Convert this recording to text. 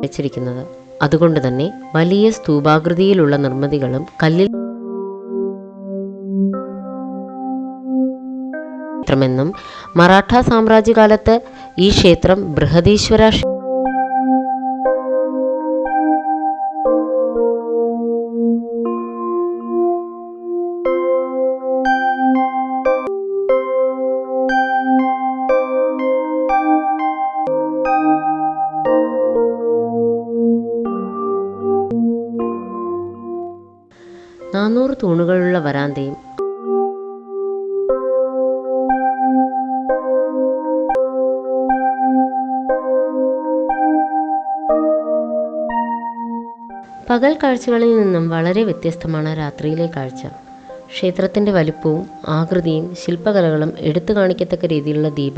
വെച്ചിരിക്കുന്നത്. അതുകൊണ്ട് തന്നെ വലിയ സ്തൂപാകൃതിയിലുള്ള നിർമ്മിതികളും കല്ലിൽ ക്ഷേത്രമെന്നും മറാഠ സാമ്രാജ്യകാലത്ത് ഈ ക്ഷേത്രം ബൃഹദീശ്വര ക്ഷേ- നാനൂറ് തൂണുകളുള്ള വരാന്തയും. പകൽ കാഴ്ചകളിൽ നിന്നും വളരെ വ്യത്യസ്തമാണ് രാത്രിയിലെ കാഴ്ച. ക്ഷേത്രത്തിന്റെ വലുപ്പവും ആകൃതിയും ശില്പകലകളും എടുത്തു കാണിക്കത്തക്ക രീതിയിലുള്ള ദീപ